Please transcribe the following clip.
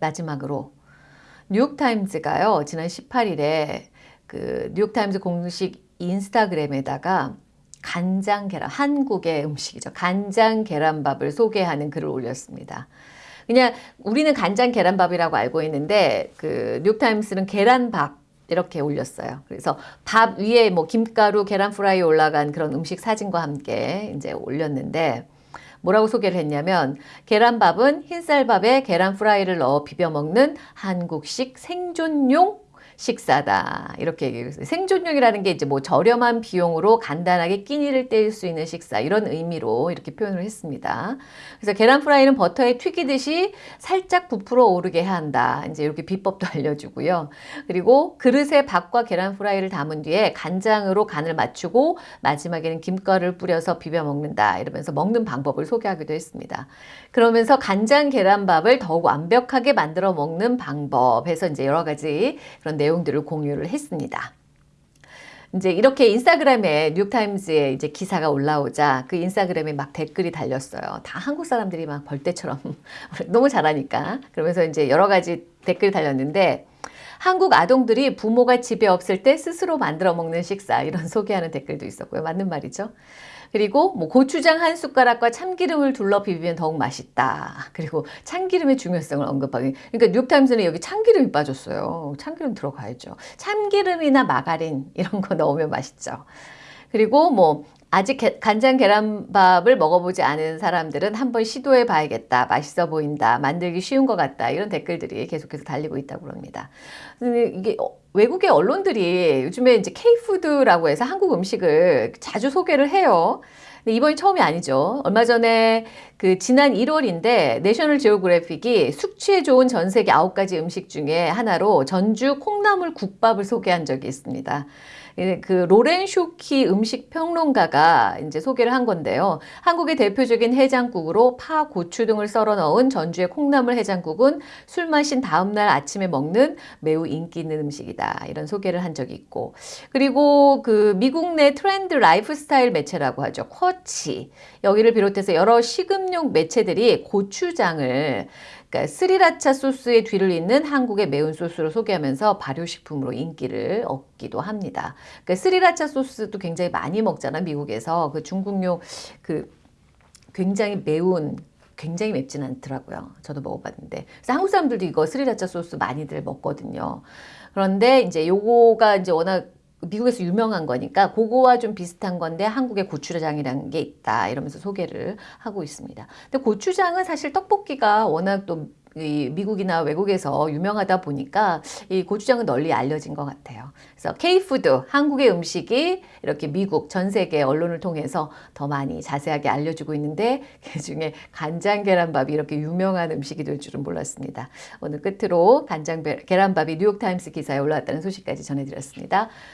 마지막으로 뉴욕타임즈가요. 지난 18일에 그 뉴욕타임즈 공식 인스타그램에다가 간장 계란, 한국의 음식이죠. 간장 계란밥을 소개하는 글을 올렸습니다. 그냥 우리는 간장 계란밥이라고 알고 있는데 그 뉴욕타임스는 계란밥 이렇게 올렸어요. 그래서 밥 위에 뭐 김가루, 계란 프라이 올라간 그런 음식 사진과 함께 이제 올렸는데 뭐라고 소개를 했냐면 계란밥은 흰쌀밥에 계란 프라이를 넣어 비벼 먹는 한국식 생존용 식사다. 이렇게 얘기했어요. 생존용이라는 게 이제 뭐 저렴한 비용으로 간단하게 끼니를 때울 수 있는 식사 이런 의미로 이렇게 표현을 했습니다. 그래서 계란 프라이는 버터에 튀기듯이 살짝 부풀어 오르게 한다. 이제 이렇게 비법도 알려주고요. 그리고 그릇에 밥과 계란 프라이를 담은 뒤에 간장으로 간을 맞추고 마지막에는 김가루를 뿌려서 비벼 먹는다. 이러면서 먹는 방법을 소개하기도 했습니다. 그러면서 간장 계란밥을 더욱 완벽하게 만들어 먹는 방법에서 이제 여러 가지 그런 내용 내용들을 공유를 했습니다. 이제 이렇게 인스타그램에 뉴욕타임즈에 이제 기사가 올라오자 그 인스타그램에 막 댓글이 달렸어요. 다 한국 사람들이 막 벌떼처럼 너무 잘하니까. 그러면서 이제 여러 가지 댓글이 달렸는데 한국 아동들이 부모가 집에 없을 때 스스로 만들어 먹는 식사 이런 소개하는 댓글도 있었고요. 맞는 말이죠. 그리고 뭐 고추장 한 숟가락과 참기름을 둘러 비비면 더욱 맛있다. 그리고 참기름의 중요성을 언급하기. 그러니까 뉴욕타임스는 여기 참기름이 빠졌어요. 참기름 들어가야죠. 참기름이나 마가린 이런 거 넣으면 맛있죠. 그리고 뭐 아직 간장 계란밥을 먹어보지 않은 사람들은 한번 시도해 봐야겠다. 맛있어 보인다. 만들기 쉬운 것 같다. 이런 댓글들이 계속해서 달리고 있다고 합니다. 이게 어, 외국의 언론들이 요즘에 이제 K푸드라고 해서 한국 음식을 자주 소개를 해요. 근데 이번이 처음이 아니죠. 얼마 전에 그 지난 1월인데 내셔널 지오그래픽이 숙취에 좋은 전 세계 9가지 음식 중에 하나로 전주 콩나물 국밥을 소개한 적이 있습니다. 그 로렌 쇼키 음식 평론가가 이제 소개를 한 건데요. 한국의 대표적인 해장국으로 파, 고추 등을 썰어 넣은 전주의 콩나물 해장국은 술 마신 다음날 아침에 먹는 매우 인기 있는 음식이다. 이런 소개를 한 적이 있고 그리고 그 미국 내 트렌드 라이프스타일 매체라고 하죠. Quartz 여기를 비롯해서 여러 식음료 매체들이 고추장을 그러니까 스리라차 소스의 뒤를 잇는 한국의 매운 소스로 소개하면서 발효식품으로 인기를 얻기도 합니다. 그러니까 스리라차 소스도 굉장히 많이 먹잖아 미국에서 그 중국용 그 굉장히 매운 굉장히 맵진 않더라고요. 저도 먹어봤는데. 그래서 한국 사람들도 이거 스리라차 소스 많이들 먹거든요. 그런데 이제 요거가 이제 워낙 미국에서 유명한 거니까 그거와 좀 비슷한 건데 한국에 고추장이라는 게 있다 이러면서 소개를 하고 있습니다. 근데 고추장은 사실 떡볶이가 워낙 또 미국이나 외국에서 유명하다 보니까 이 고추장은 널리 알려진 것 같아요. 그래서 K푸드, 한국의 음식이 이렇게 미국, 전 세계 언론을 통해서 더 많이 자세하게 알려주고 있는데 그 중에 간장 계란밥이 이렇게 유명한 음식이 될 줄은 몰랐습니다. 오늘 끝으로 간장 계란밥이 뉴욕타임스 기사에 올라왔다는 소식까지 전해드렸습니다.